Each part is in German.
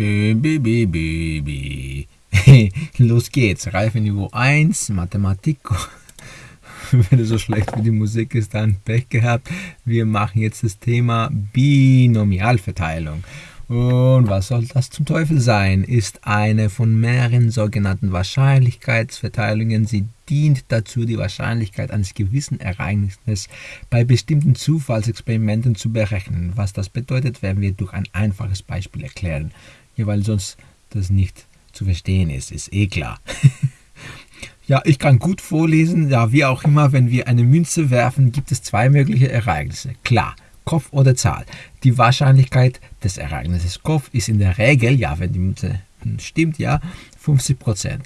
Bi. Los geht's. Reifeniveau 1, Mathematik. Wenn es so schlecht wie die Musik ist, dann Pech gehabt. Wir machen jetzt das Thema Binomialverteilung. Und was soll das zum Teufel sein? Ist eine von mehreren sogenannten Wahrscheinlichkeitsverteilungen. Sie dient dazu, die Wahrscheinlichkeit eines gewissen Ereignisses bei bestimmten Zufallsexperimenten zu berechnen. Was das bedeutet, werden wir durch ein einfaches Beispiel erklären. Ja, weil sonst das nicht zu verstehen ist, ist eh klar. ja, ich kann gut vorlesen. Ja, wie auch immer, wenn wir eine Münze werfen, gibt es zwei mögliche Ereignisse. Klar. Kopf oder Zahl. Die Wahrscheinlichkeit des Ereignisses Kopf ist in der Regel, ja, wenn die Münze stimmt, ja, 50%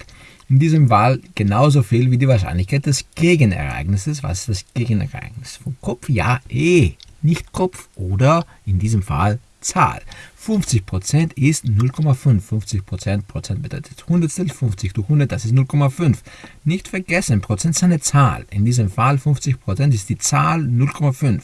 In diesem Fall genauso viel wie die Wahrscheinlichkeit des Gegenereignisses. Was ist das Gegenereignis? Vom Kopf, ja, eh, nicht Kopf oder in diesem Fall Zahl. 50% ist 0,5. 50 Prozent bedeutet Hundertstel, 50 durch 100, das ist 0,5. Nicht vergessen, Prozent ist eine Zahl. In diesem Fall 50% ist die Zahl 0,5.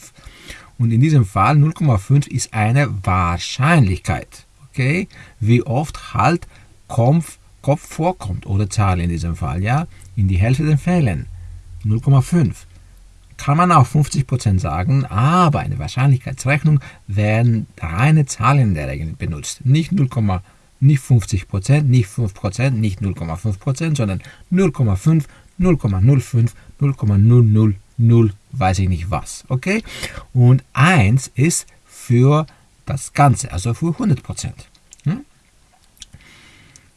Und in diesem Fall 0,5 ist eine Wahrscheinlichkeit. Okay? Wie oft halt Kopf, Kopf vorkommt oder Zahl in diesem Fall. Ja? In die Hälfte der Fällen 0,5. Kann man auch 50% sagen, aber eine Wahrscheinlichkeitsrechnung werden reine Zahlen in der Regel benutzt. Nicht 0, nicht 50%, nicht 5%, nicht 0,5%, sondern 0,5, 0,05, 0,000 0 weiß ich nicht was. Okay? Und 1 ist für das Ganze, also für 100%. Hm?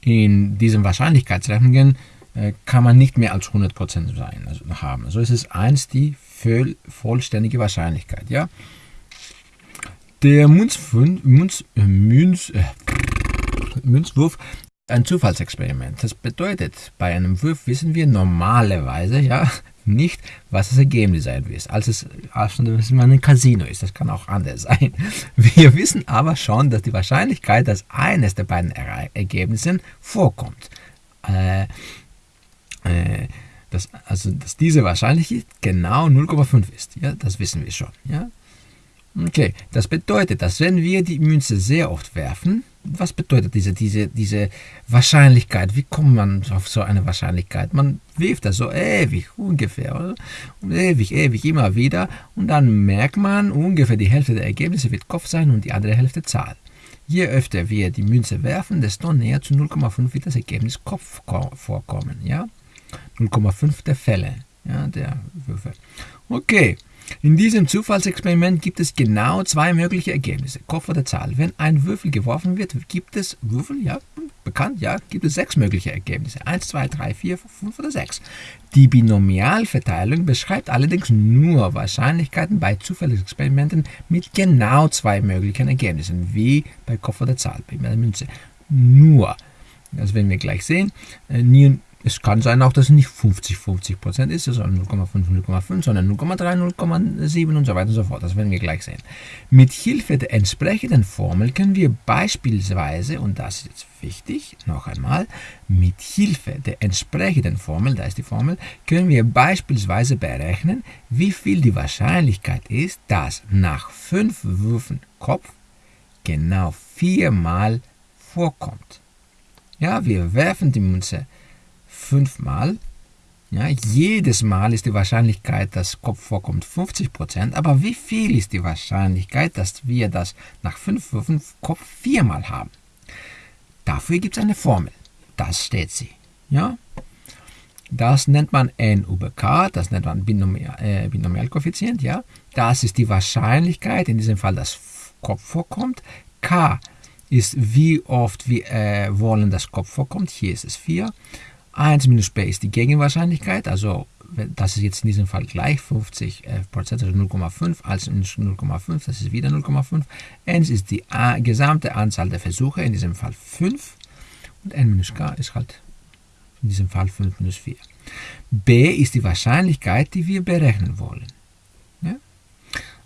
In diesen Wahrscheinlichkeitsrechnungen äh, kann man nicht mehr als 100% sein, also haben. So ist es 1 die voll, vollständige Wahrscheinlichkeit. Ja? Der äh, äh, Münzwurf ein Zufallsexperiment. Das bedeutet, bei einem Wurf wissen wir normalerweise, ja, nicht, was das Ergebnis sein wird. Als es, als es ein Casino ist, das kann auch anders sein. Wir wissen aber schon, dass die Wahrscheinlichkeit, dass eines der beiden Ergebnisse vorkommt, äh, äh, dass, also, dass diese Wahrscheinlichkeit genau 0,5 ist. Ja, das wissen wir schon. Ja? Okay, das bedeutet, dass wenn wir die Münze sehr oft werfen, was bedeutet diese, diese, diese Wahrscheinlichkeit? Wie kommt man auf so eine Wahrscheinlichkeit? Man wirft das so ewig, ungefähr, oder? Und ewig, ewig, immer wieder. Und dann merkt man, ungefähr die Hälfte der Ergebnisse wird Kopf sein und die andere Hälfte Zahl. Je öfter wir die Münze werfen, desto näher zu 0,5 wird das Ergebnis Kopf vorkommen. Ja? 0,5 der Fälle ja, der Würfe. Okay. In diesem Zufallsexperiment gibt es genau zwei mögliche Ergebnisse, Kopf oder Zahl. Wenn ein Würfel geworfen wird, gibt es Würfel, ja, bekannt, ja, gibt es sechs mögliche Ergebnisse. Eins, zwei, drei, vier, fünf oder sechs. Die Binomialverteilung beschreibt allerdings nur Wahrscheinlichkeiten bei Zufallsexperimenten mit genau zwei möglichen Ergebnissen, wie bei Kopf oder Zahl, bei der Münze. Nur. Das werden wir gleich sehen. Es kann sein auch, dass es nicht 50-50% ist, sondern 0,5, 0,5, sondern 0,3, 0,7 und so weiter und so fort. Das werden wir gleich sehen. Mit Hilfe der entsprechenden Formel können wir beispielsweise, und das ist jetzt wichtig, noch einmal, mit Hilfe der entsprechenden Formel, da ist die Formel, können wir beispielsweise berechnen, wie viel die Wahrscheinlichkeit ist, dass nach fünf Würfen Kopf genau viermal vorkommt. Ja, wir werfen die Münze fünfmal. Ja, jedes Mal ist die Wahrscheinlichkeit, dass Kopf vorkommt, 50%. Aber wie viel ist die Wahrscheinlichkeit, dass wir das nach fünf Würfen Kopf viermal haben? Dafür gibt es eine Formel. Das steht sie. Ja? Das nennt man n über k, das nennt man Binomial, äh, Binomialkoeffizient. Ja? Das ist die Wahrscheinlichkeit, in diesem Fall, dass Kopf vorkommt. k ist, wie oft wir äh, wollen, dass Kopf vorkommt. Hier ist es 4. 1 minus b ist die Gegenwahrscheinlichkeit, also das ist jetzt in diesem Fall gleich 50 äh, Prozent, also 0,5 als 0,5, das ist wieder 0,5. n ist die äh, gesamte Anzahl der Versuche, in diesem Fall 5. Und n minus k ist halt in diesem Fall 5 minus 4. b ist die Wahrscheinlichkeit, die wir berechnen wollen. Ja?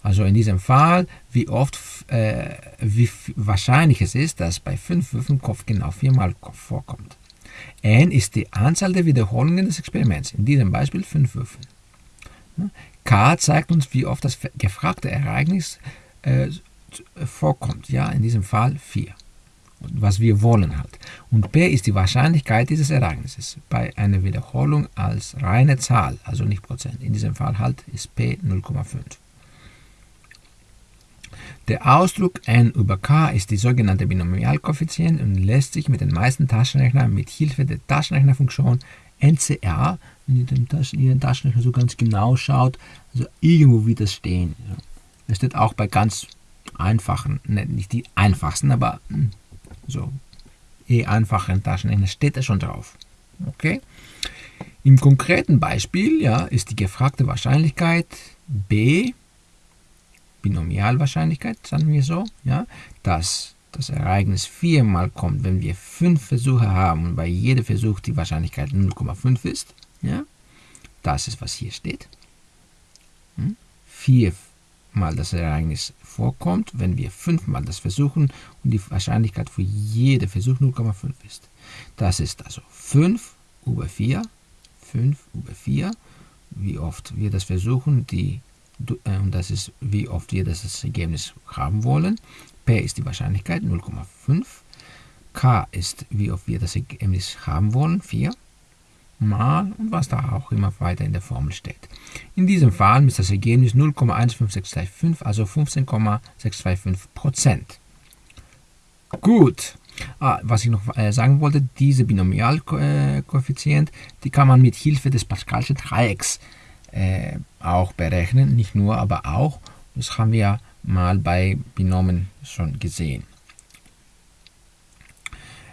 Also in diesem Fall, wie oft, äh, wie wahrscheinlich es ist, dass bei 5 Würfen Kopf genau viermal Kopf vorkommt. N ist die Anzahl der Wiederholungen des Experiments, in diesem Beispiel 5 Würfen. k zeigt uns, wie oft das gefragte Ereignis äh, vorkommt, ja, in diesem Fall 4. was wir wollen halt. Und P ist die Wahrscheinlichkeit dieses Ereignisses bei einer Wiederholung als reine Zahl, also nicht Prozent. In diesem Fall halt ist P 0,5. Der Ausdruck n über k ist die sogenannte Binomialkoeffizient und lässt sich mit den meisten Taschenrechnern mit Hilfe der Taschenrechnerfunktion NCR, wenn ihr den, Taschen, den Taschenrechner so ganz genau schaut, also irgendwo das stehen. Das steht auch bei ganz einfachen, ne, nicht die einfachsten, aber hm, so eh einfachen Taschenrechner steht da schon drauf. Okay? Im konkreten Beispiel ja, ist die gefragte Wahrscheinlichkeit b Binomialwahrscheinlichkeit, sagen wir so, ja, dass das Ereignis viermal kommt, wenn wir fünf Versuche haben und bei jedem Versuch die Wahrscheinlichkeit 0,5 ist. Ja, das ist, was hier steht. Hm? Viermal das Ereignis vorkommt, wenn wir fünfmal das versuchen und die Wahrscheinlichkeit für jeden Versuch 0,5 ist. Das ist also 5 über 4, 5 über 4, wie oft wir das versuchen, die und das ist, wie oft wir das Ergebnis haben wollen. P ist die Wahrscheinlichkeit 0,5. K ist, wie oft wir das Ergebnis haben wollen, 4 mal und was da auch immer weiter in der Formel steht. In diesem Fall ist das Ergebnis 0,15625, also 15,625% Gut. Ah, was ich noch äh, sagen wollte, diese Binomialkoeffizient, die kann man mit Hilfe des Pascalschen Dreiecks äh, auch berechnen. Nicht nur, aber auch. Das haben wir mal bei Binomen schon gesehen.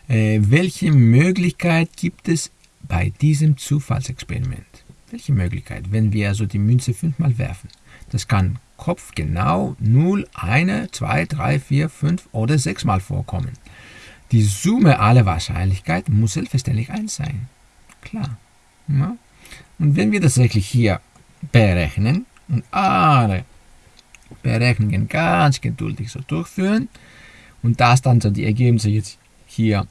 Äh, welche Möglichkeit gibt es bei diesem Zufallsexperiment? Welche Möglichkeit, wenn wir also die Münze fünfmal werfen? Das kann Kopf genau 0, 1, 2, 3, 4, 5 oder 6 Mal vorkommen. Die Summe aller Wahrscheinlichkeiten muss selbstverständlich 1 sein. Klar. Ja? Und wenn wir wirklich hier berechnen und alle Berechnungen ganz geduldig so durchführen und das dann so die Ergebnisse jetzt hier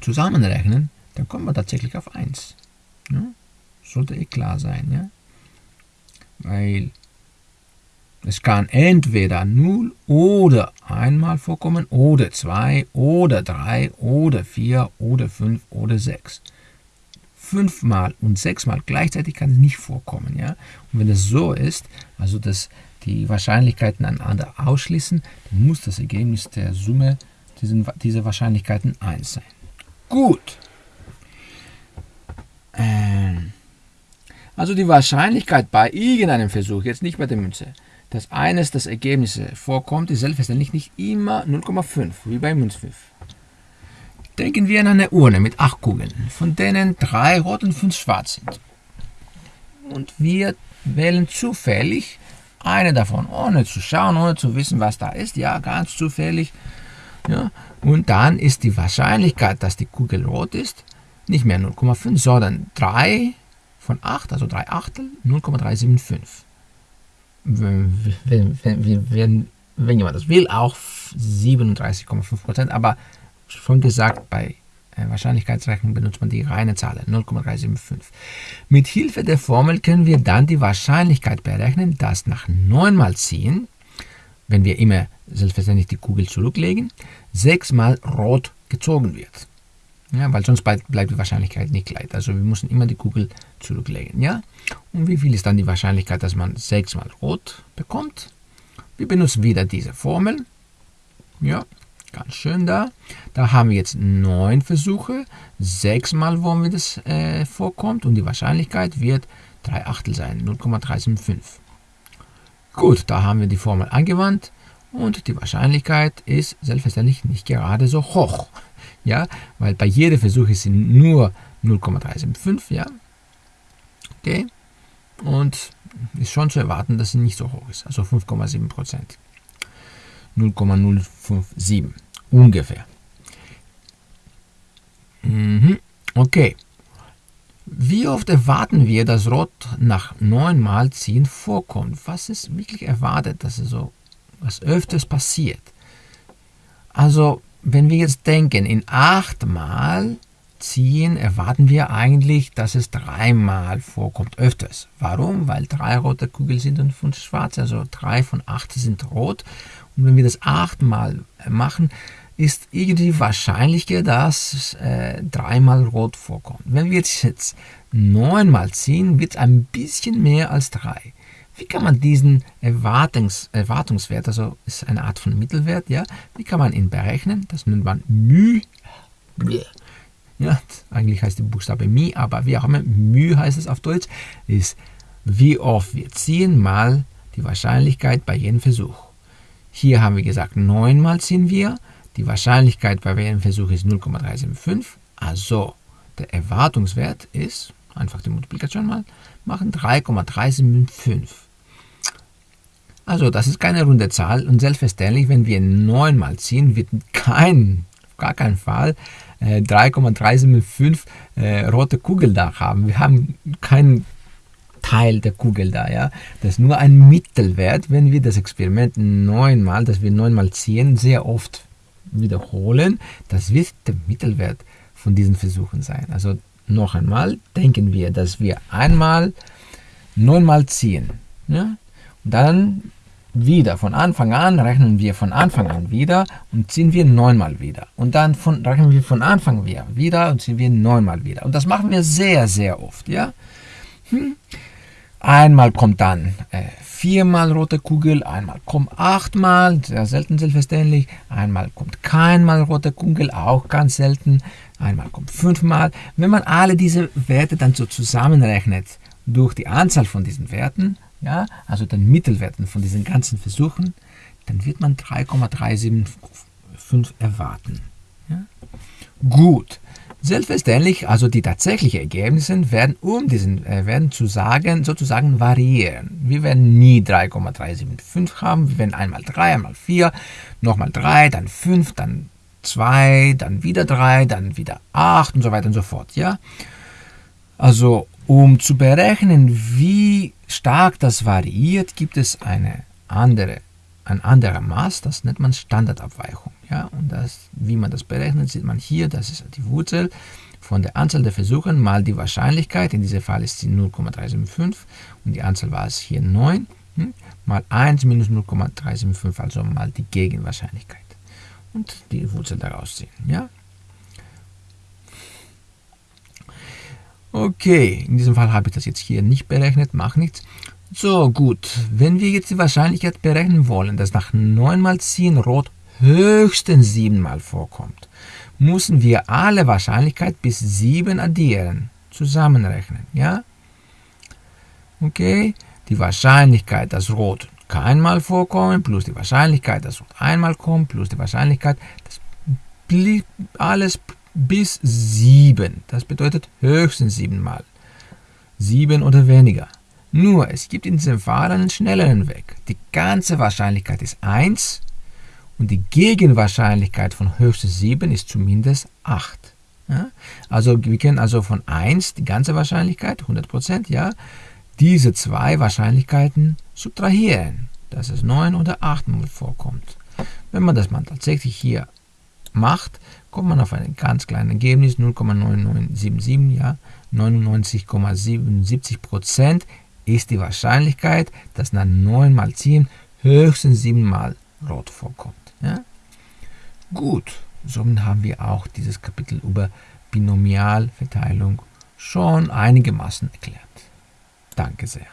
zusammenrechnen, dann kommt man tatsächlich auf 1. Ja? Sollte eh klar sein, ja? Weil es kann entweder 0 oder einmal vorkommen oder 2 oder 3 oder 4 oder 5 oder 6 fünfmal und sechsmal gleichzeitig kann es nicht vorkommen. Ja? Und wenn es so ist, also dass die Wahrscheinlichkeiten einander ausschließen, dann muss das Ergebnis der Summe diesen, dieser Wahrscheinlichkeiten 1 sein. Gut. Ähm, also die Wahrscheinlichkeit bei irgendeinem Versuch, jetzt nicht bei der Münze, dass eines der Ergebnisse vorkommt, ist selbstverständlich nicht immer 0,5, wie bei Münzpfiff. Denken wir an eine Urne mit acht Kugeln, von denen drei rot und fünf schwarz sind. Und wir wählen zufällig eine davon, ohne zu schauen, ohne zu wissen, was da ist. Ja, ganz zufällig. Ja, und dann ist die Wahrscheinlichkeit, dass die Kugel rot ist, nicht mehr 0,5, sondern 3 von 8, also 3 Achtel, 0,375. Wenn, wenn, wenn, wenn, jemand das will, auch 37,5 Prozent, aber schon gesagt, bei äh, Wahrscheinlichkeitsrechnung benutzt man die reine Zahl 0,375. Mit Hilfe der Formel können wir dann die Wahrscheinlichkeit berechnen, dass nach neunmal ziehen, wenn wir immer selbstverständlich die Kugel zurücklegen, sechsmal rot gezogen wird. Ja, weil sonst bleibt die Wahrscheinlichkeit nicht gleich. Also wir müssen immer die Kugel zurücklegen. Ja? Und wie viel ist dann die Wahrscheinlichkeit, dass man sechsmal rot bekommt? Wir benutzen wieder diese Formel. Ja, Ganz schön da. Da haben wir jetzt neun Versuche. Sechsmal wollen wir das äh, vorkommt und die Wahrscheinlichkeit wird 3 Achtel sein, 0,375. Gut, da haben wir die Formel angewandt und die Wahrscheinlichkeit ist selbstverständlich nicht gerade so hoch. Ja, weil bei jedem Versuch ist sie nur 0,375, ja. Okay. Und ist schon zu erwarten, dass sie nicht so hoch ist, also 5,7 Prozent. 0,057 ungefähr. Mhm. Okay. Wie oft erwarten wir, dass Rot nach neunmal ziehen vorkommt? Was ist wirklich erwartet, dass es so was öfters passiert? Also, wenn wir jetzt denken, in achtmal ziehen, erwarten wir eigentlich, dass es dreimal vorkommt, öfters. Warum? Weil drei rote Kugeln sind und fünf schwarze, also drei von acht sind rot. Und wenn wir das achtmal machen, ist irgendwie wahrscheinlicher, dass äh, dreimal rot vorkommt. Wenn wir jetzt neunmal ziehen, wird es ein bisschen mehr als drei. Wie kann man diesen Erwartungs, Erwartungswert, also ist eine Art von Mittelwert, ja, wie kann man ihn berechnen? Das nennt man μ. Ja, eigentlich heißt der Buchstabe Mi, aber wie auch immer, μ heißt es auf Deutsch, ist wie oft wir ziehen mal die Wahrscheinlichkeit bei jedem Versuch. Hier haben wir gesagt, neunmal ziehen wir. Die Wahrscheinlichkeit bei jedem Versuch ist 0,375. Also der Erwartungswert ist, einfach die Multiplikation mal machen, 3,375. Also das ist keine runde Zahl und selbstverständlich, wenn wir 9 mal ziehen, wird kein, auf gar keinen Fall äh, 3,375 äh, rote Kugel da haben. Wir haben keinen Teil der Kugel da, ja. Das ist nur ein Mittelwert, wenn wir das Experiment neunmal, das wir neunmal ziehen, sehr oft wiederholen, das wird der Mittelwert von diesen Versuchen sein. Also noch einmal denken wir, dass wir einmal neunmal ziehen. Ja? Und dann wieder. Von Anfang an rechnen wir von Anfang an wieder und ziehen wir neunmal wieder. Und dann von, rechnen wir von Anfang an wieder und ziehen wir neunmal wieder. Und das machen wir sehr, sehr oft. Ja? Hm. Einmal kommt dann äh, viermal rote Kugel, einmal kommt achtmal, sehr selten selbstverständlich, einmal kommt keinmal rote Kugel, auch ganz selten, einmal kommt fünfmal. Wenn man alle diese Werte dann so zusammenrechnet durch die Anzahl von diesen Werten, ja, also den Mittelwerten von diesen ganzen Versuchen, dann wird man 3,375 erwarten. Ja? Gut. Selbstverständlich, also die tatsächlichen Ergebnisse werden um diesen äh, werden zu sagen, sozusagen variieren. Wir werden nie 3,375 haben, wir werden einmal 3, einmal 4, nochmal 3, dann 5, dann 2, dann wieder 3, dann wieder 8 und so weiter und so fort. Ja? Also um zu berechnen, wie stark das variiert, gibt es eine andere, ein anderer Maß, das nennt man Standardabweichung. Ja, und das, wie man das berechnet, sieht man hier, das ist die Wurzel von der Anzahl der Versuche mal die Wahrscheinlichkeit, in diesem Fall ist sie 0,375 und die Anzahl war es hier 9, hm, mal 1 minus 0,375, also mal die Gegenwahrscheinlichkeit. Und die Wurzel daraus ziehen. Ja? Okay, in diesem Fall habe ich das jetzt hier nicht berechnet, macht nichts. So, gut. Wenn wir jetzt die Wahrscheinlichkeit berechnen wollen, dass nach 9 mal ziehen rot höchstens 7 mal vorkommt, müssen wir alle Wahrscheinlichkeit bis 7 addieren, zusammenrechnen, ja? Okay, die Wahrscheinlichkeit, dass rot keinmal vorkommt, plus die Wahrscheinlichkeit, dass rot einmal kommt, plus die Wahrscheinlichkeit, dass alles bis 7. Das bedeutet höchstens 7 Mal. 7 oder weniger. Nur, es gibt in diesem Fall einen schnelleren Weg. Die ganze Wahrscheinlichkeit ist 1 und die Gegenwahrscheinlichkeit von höchstens 7 ist zumindest 8. Ja? Also wir können also von 1 die ganze Wahrscheinlichkeit, 100%, ja, diese zwei Wahrscheinlichkeiten subtrahieren, dass es 9 oder 8 mal vorkommt. Wenn man das mal tatsächlich hier macht, kommt man auf ein ganz kleines Ergebnis, 0,9977, ja, 99,77 Prozent ist die Wahrscheinlichkeit, dass nach 9 mal 10 höchstens 7 mal rot vorkommt. Ja? Gut, somit haben wir auch dieses Kapitel über Binomialverteilung schon einigermaßen erklärt. Danke sehr.